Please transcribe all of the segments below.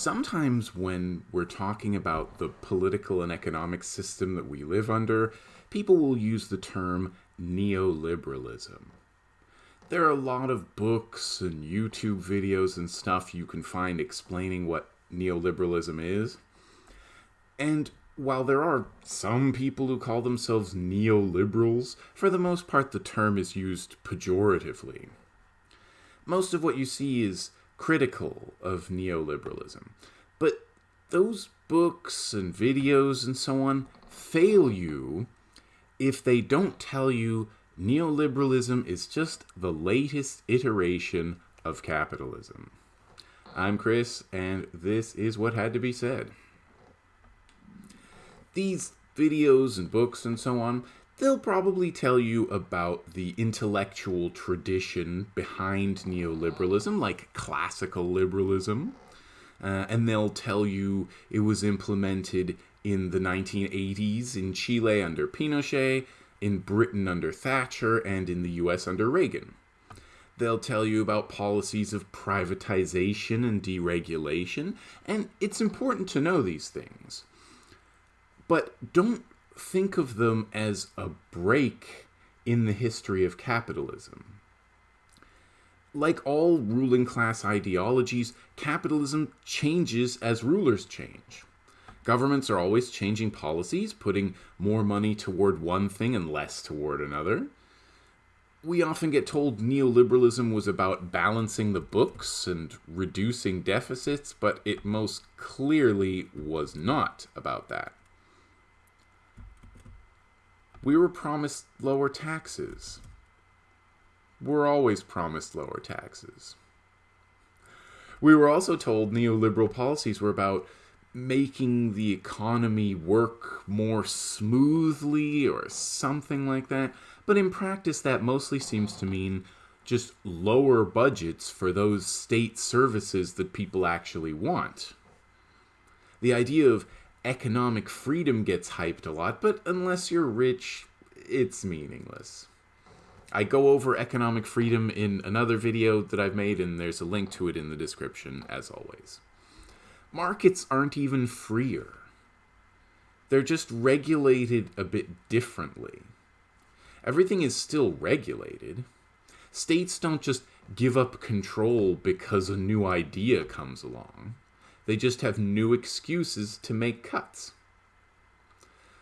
Sometimes when we're talking about the political and economic system that we live under, people will use the term neoliberalism. There are a lot of books and YouTube videos and stuff you can find explaining what neoliberalism is. And while there are some people who call themselves neoliberals, for the most part the term is used pejoratively. Most of what you see is critical of neoliberalism. But those books and videos and so on fail you if they don't tell you neoliberalism is just the latest iteration of capitalism. I'm Chris, and this is what had to be said. These videos and books and so on, they'll probably tell you about the intellectual tradition behind neoliberalism, like classical liberalism. Uh, and they'll tell you it was implemented in the 1980s in Chile under Pinochet, in Britain under Thatcher, and in the US under Reagan. They'll tell you about policies of privatization and deregulation, and it's important to know these things. But don't think of them as a break in the history of capitalism. Like all ruling class ideologies, capitalism changes as rulers change. Governments are always changing policies, putting more money toward one thing and less toward another. We often get told neoliberalism was about balancing the books and reducing deficits, but it most clearly was not about that. We were promised lower taxes. We're always promised lower taxes. We were also told neoliberal policies were about making the economy work more smoothly or something like that. But in practice, that mostly seems to mean just lower budgets for those state services that people actually want. The idea of economic freedom gets hyped a lot, but unless you're rich, it's meaningless. I go over economic freedom in another video that I've made, and there's a link to it in the description, as always. Markets aren't even freer. They're just regulated a bit differently. Everything is still regulated. States don't just give up control because a new idea comes along. They just have new excuses to make cuts.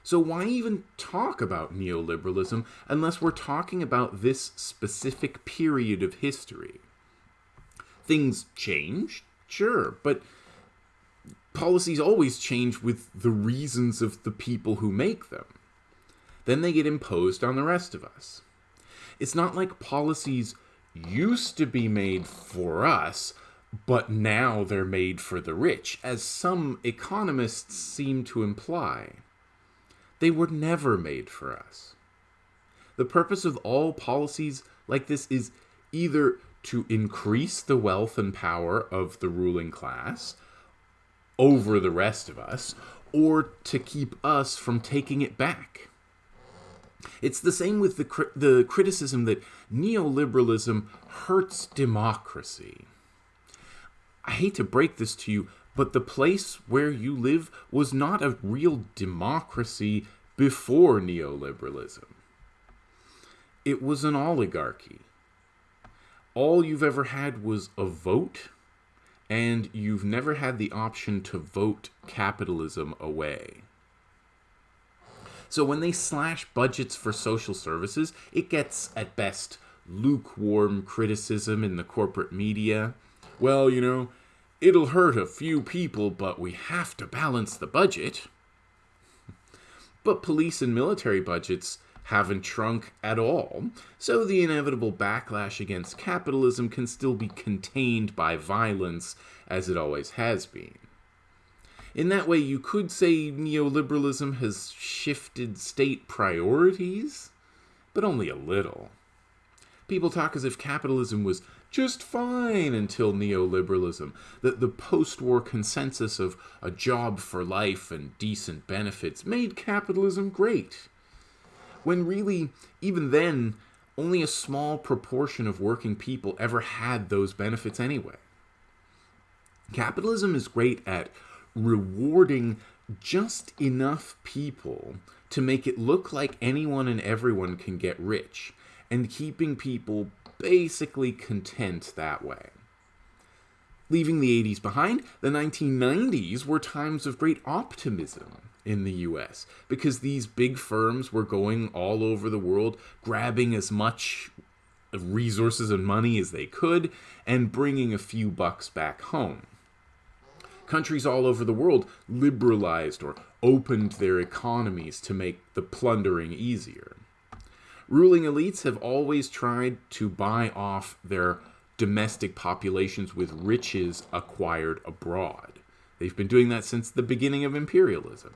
So why even talk about neoliberalism unless we're talking about this specific period of history? Things change, sure, but policies always change with the reasons of the people who make them. Then they get imposed on the rest of us. It's not like policies used to be made for us, but now they're made for the rich, as some economists seem to imply. They were never made for us. The purpose of all policies like this is either to increase the wealth and power of the ruling class over the rest of us, or to keep us from taking it back. It's the same with the, the criticism that neoliberalism hurts democracy. I hate to break this to you, but the place where you live was not a real democracy before neoliberalism. It was an oligarchy. All you've ever had was a vote, and you've never had the option to vote capitalism away. So when they slash budgets for social services, it gets, at best, lukewarm criticism in the corporate media well, you know, it'll hurt a few people, but we have to balance the budget. But police and military budgets haven't shrunk at all, so the inevitable backlash against capitalism can still be contained by violence, as it always has been. In that way, you could say neoliberalism has shifted state priorities, but only a little. People talk as if capitalism was just fine until neoliberalism. The, the post war consensus of a job for life and decent benefits made capitalism great. When really, even then, only a small proportion of working people ever had those benefits anyway. Capitalism is great at rewarding just enough people to make it look like anyone and everyone can get rich and keeping people basically content that way. Leaving the 80s behind, the 1990s were times of great optimism in the US because these big firms were going all over the world, grabbing as much resources and money as they could, and bringing a few bucks back home. Countries all over the world liberalized or opened their economies to make the plundering easier. Ruling elites have always tried to buy off their domestic populations with riches acquired abroad. They've been doing that since the beginning of imperialism.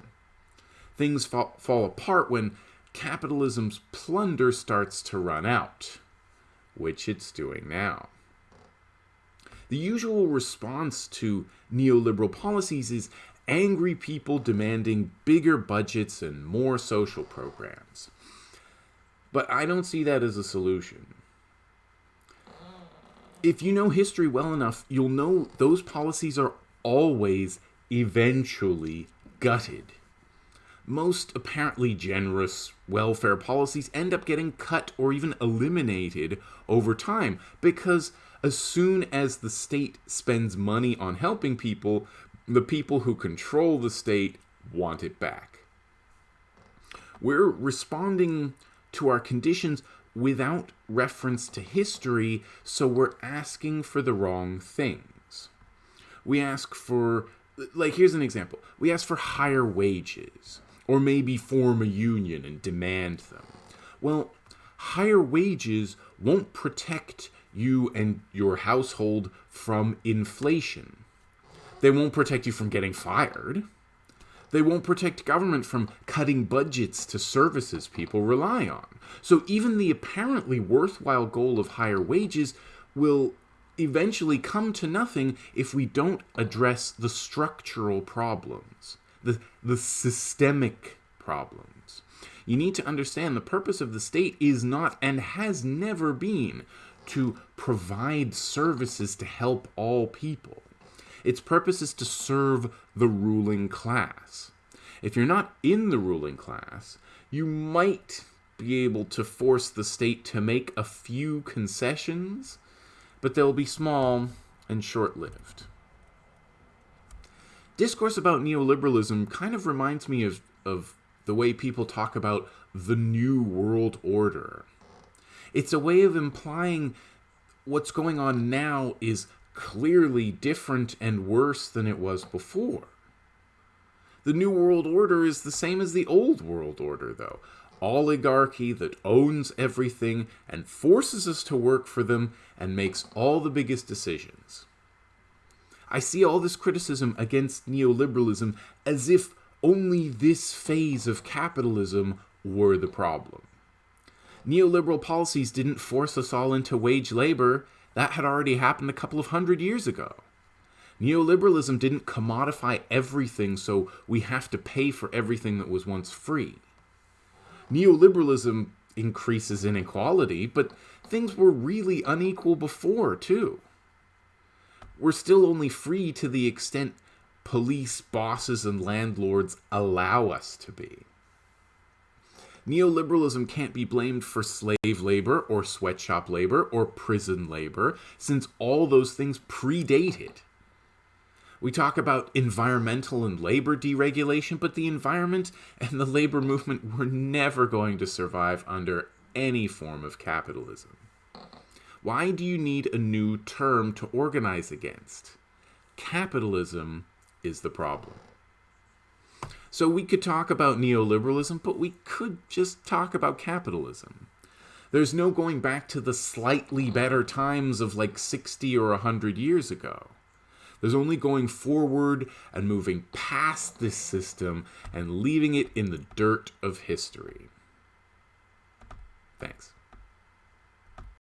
Things fall, fall apart when capitalism's plunder starts to run out, which it's doing now. The usual response to neoliberal policies is angry people demanding bigger budgets and more social programs. But I don't see that as a solution. If you know history well enough, you'll know those policies are always eventually gutted. Most apparently generous welfare policies end up getting cut or even eliminated over time because as soon as the state spends money on helping people, the people who control the state want it back. We're responding to our conditions without reference to history, so we're asking for the wrong things. We ask for, like, here's an example we ask for higher wages, or maybe form a union and demand them. Well, higher wages won't protect you and your household from inflation. They won't protect you from getting fired. They won't protect government from cutting budgets to services people rely on. So even the apparently worthwhile goal of higher wages will eventually come to nothing if we don't address the structural problems, the, the systemic problems. You need to understand the purpose of the state is not and has never been to provide services to help all people. Its purpose is to serve the ruling class. If you're not in the ruling class, you might be able to force the state to make a few concessions, but they'll be small and short lived. Discourse about neoliberalism kind of reminds me of, of the way people talk about the New World Order. It's a way of implying what's going on now is clearly different and worse than it was before. The New World Order is the same as the Old World Order, though. Oligarchy that owns everything and forces us to work for them and makes all the biggest decisions. I see all this criticism against neoliberalism as if only this phase of capitalism were the problem. Neoliberal policies didn't force us all into wage labor, that had already happened a couple of hundred years ago. Neoliberalism didn't commodify everything so we have to pay for everything that was once free. Neoliberalism increases inequality, but things were really unequal before, too. We're still only free to the extent police, bosses, and landlords allow us to be. Neoliberalism can't be blamed for slave labor or sweatshop labor or prison labor, since all those things predate it. We talk about environmental and labor deregulation, but the environment and the labor movement were never going to survive under any form of capitalism. Why do you need a new term to organize against? Capitalism is the problem. So we could talk about neoliberalism, but we could just talk about capitalism. There's no going back to the slightly better times of like 60 or 100 years ago. There's only going forward and moving past this system and leaving it in the dirt of history. Thanks.